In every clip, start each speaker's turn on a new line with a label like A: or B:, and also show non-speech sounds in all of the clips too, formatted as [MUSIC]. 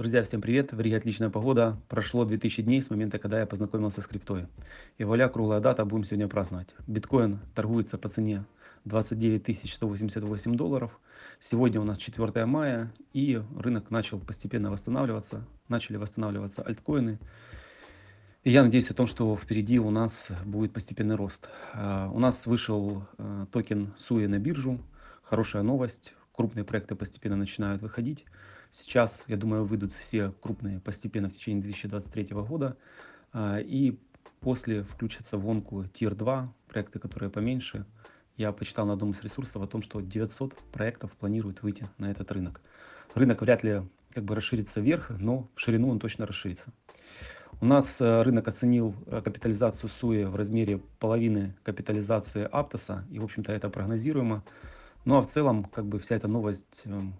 A: Друзья, всем привет! В Риге отличная погода. Прошло 2000 дней с момента, когда я познакомился с криптой. И вуаля, круглая дата, будем сегодня праздновать. Биткоин торгуется по цене 29 188 долларов. Сегодня у нас 4 мая, и рынок начал постепенно восстанавливаться. Начали восстанавливаться альткоины. И я надеюсь о том, что впереди у нас будет постепенный рост. А, у нас вышел а, токен SUI на биржу. Хорошая новость. Крупные проекты постепенно начинают выходить. Сейчас, я думаю, выйдут все крупные постепенно в течение 2023 года. А, и после включатся в гонку Tier 2, проекты, которые поменьше. Я почитал на одном из ресурсов о том, что 900 проектов планируют выйти на этот рынок. Рынок вряд ли как бы расширится вверх, но в ширину он точно расширится. У нас э, рынок оценил э, капитализацию СУИ в размере половины капитализации Аптоса, и, в общем-то, это прогнозируемо. Ну а в целом, как бы вся эта новость эм,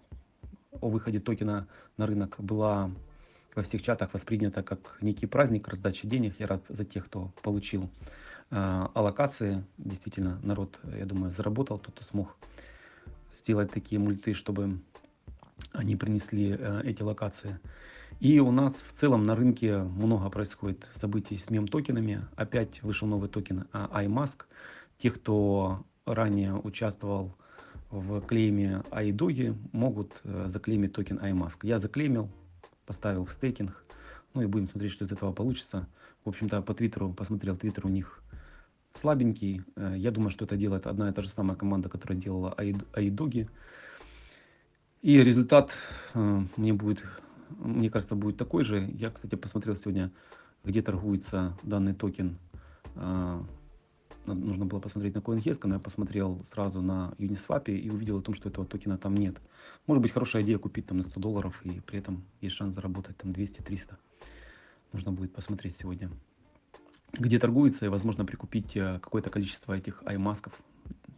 A: о выходе токена на рынок была во всех чатах воспринята как некий праздник раздачи денег. Я рад за тех, кто получил э, аллокации. Действительно, народ, я думаю, заработал, тот, кто смог сделать такие мульты, чтобы они принесли э, эти локации. И у нас в целом на рынке много происходит событий с мем-токенами. Опять вышел новый токен э, iMask. Те, кто ранее участвовал в клейме iDogi могут э, заклеймить токен iMask. Я заклеймил, поставил в стейкинг, ну и будем смотреть, что из этого получится. В общем-то, по Твиттеру, посмотрел, Твиттер у них слабенький. Э, я думаю, что это делает одна и та же самая команда, которая делала iDogi. И результат э, мне будет, мне кажется, будет такой же. Я, кстати, посмотрел сегодня, где торгуется данный токен нужно было посмотреть на CoinHesk, но я посмотрел сразу на Uniswap и увидел о том, что этого токена там нет. Может быть хорошая идея купить там на 100 долларов и при этом есть шанс заработать там 200-300. Нужно будет посмотреть сегодня, где торгуется и возможно прикупить э, какое-то количество этих аймасков.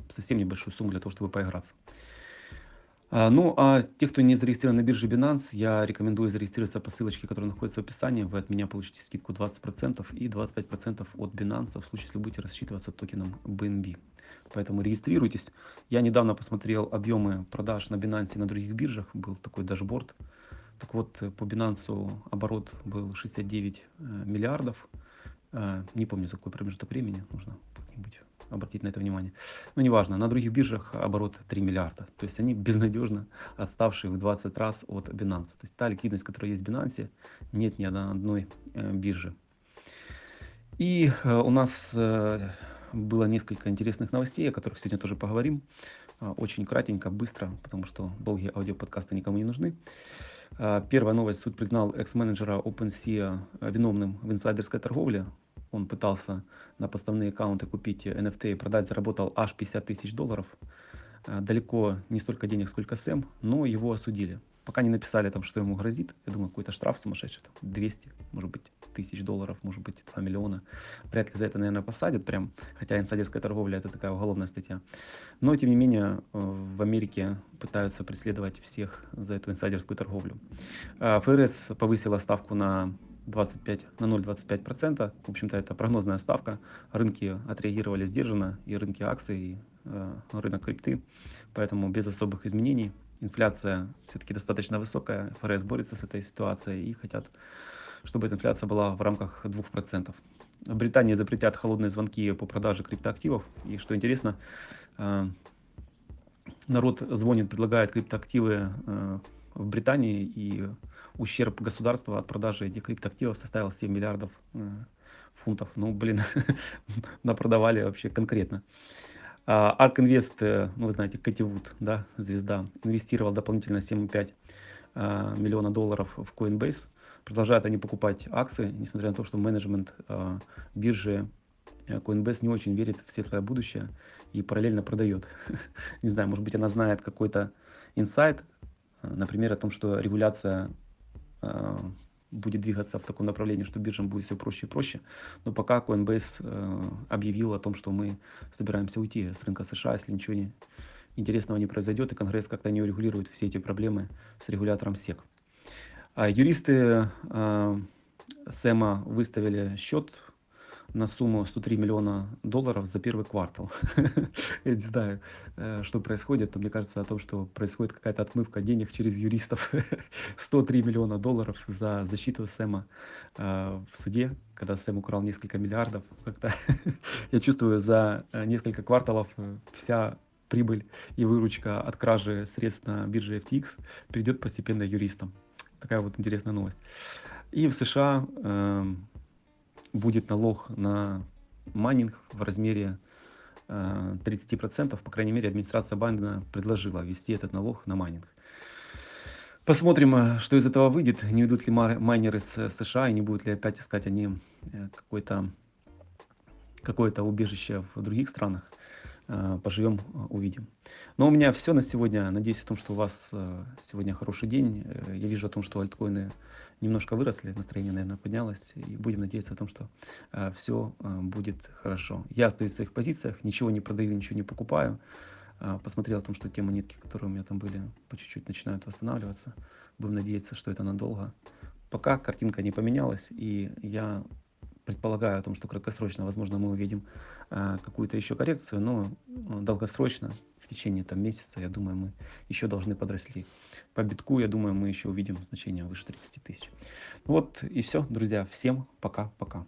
A: Совсем небольшую сумму для того, чтобы поиграться. А, ну, а те, кто не зарегистрирован на бирже Binance, я рекомендую зарегистрироваться по ссылочке, которая находится в описании. Вы от меня получите скидку 20% и 25% от Binance в случае, если будете рассчитываться токеном BNB. Поэтому регистрируйтесь. Я недавно посмотрел объемы продаж на Binance и на других биржах. Был такой дашборд. Так вот, по Binance оборот был 69 э, миллиардов. Э, не помню, за какой промежуток времени. Нужно как-нибудь обратить на это внимание. Но неважно, на других биржах оборот 3 миллиарда. То есть они безнадежно отставшие в 20 раз от Binance. То есть та ликвидность, которая есть в Binance, нет ни одной э, бирже. И э, у нас э, было несколько интересных новостей, о которых сегодня тоже поговорим. Очень кратенько, быстро, потому что долгие аудиоподкасты никому не нужны. Первая новость. Суд признал экс-менеджера OpenSea виновным в инсайдерской торговле он пытался на поставные аккаунты купить NFT и продать, заработал аж 50 тысяч долларов. Э, далеко не столько денег, сколько Сэм, но его осудили. Пока не написали там, что ему грозит. Я думаю, какой-то штраф сумасшедший, там 200, может быть, тысяч долларов, может быть, 2 миллиона. Вряд ли за это, наверное, посадят прям, хотя инсайдерская торговля это такая уголовная статья. Но, тем не менее, э, в Америке пытаются преследовать всех за эту инсайдерскую торговлю. Э, ФРС повысила ставку на 25, на 0,25%. В общем-то, это прогнозная ставка. Рынки отреагировали сдержанно, и рынки акций, и э, рынок крипты. Поэтому без особых изменений. Инфляция все-таки достаточно высокая. ФРС борется с этой ситуацией и хотят, чтобы эта инфляция была в рамках 2%. В Британии запретят холодные звонки по продаже криптоактивов. И что интересно, э, народ звонит, предлагает криптоактивы э, в Британии, и ущерб государства от продажи этих криптоактивов составил 7 миллиардов э, фунтов. Ну, блин, [LAUGHS] напродавали вообще конкретно. А, Ark Invest, э, ну, вы знаете, Кэти Вуд, да, звезда, инвестировал дополнительно 7,5 э, миллиона долларов в Coinbase. Продолжают они покупать акции, несмотря на то, что менеджмент биржи Coinbase не очень верит в светлое будущее и параллельно продает. [LAUGHS] Не знаю, может быть, она знает какой-то инсайт, например, о том, что регуляция э, будет двигаться в таком направлении, что биржам будет все проще и проще. Но пока Coinbase э, объявил о том, что мы собираемся уйти с рынка США, если ничего не, интересного не произойдет, и Конгресс как-то не урегулирует все эти проблемы с регулятором СЕК. А юристы э, Сэма выставили счет на сумму 103 миллиона долларов за первый квартал. [LAUGHS] Я не знаю, э, что происходит, но мне кажется о том, что происходит какая-то отмывка денег через юристов. [LAUGHS] 103 миллиона долларов за защиту Сэма э, в суде, когда Сэм украл несколько миллиардов. Как-то [LAUGHS] я чувствую, за э, несколько кварталов вся прибыль и выручка от кражи средств на бирже FTX перейдет постепенно юристам. Такая вот интересная новость. И в США э, будет налог на майнинг в размере э, 30%. По крайней мере, администрация Байдена предложила ввести этот налог на майнинг. Посмотрим, э, что из этого выйдет. Не уйдут ли майнеры с США и не будут ли опять искать они э, какое-то какое-то убежище в других странах. Э, поживем, э, увидим. Но у меня все на сегодня. Надеюсь о том, что у вас э, сегодня хороший день. Я вижу о том, что альткоины немножко выросли, настроение, наверное, поднялось. И будем надеяться о том, что все будет хорошо. Я остаюсь в своих позициях, ничего не продаю, ничего не покупаю. Посмотрел о том, что те монетки, которые у меня там были, по чуть-чуть начинают восстанавливаться. Будем надеяться, что это надолго. Пока картинка не поменялась, и я предполагаю о том, что краткосрочно, возможно, мы увидим э, какую-то еще коррекцию, но э, долгосрочно, в течение там, месяца, я думаю, мы еще должны подросли. По битку, я думаю, мы еще увидим значение выше 30 тысяч. Вот и все, друзья. Всем пока-пока.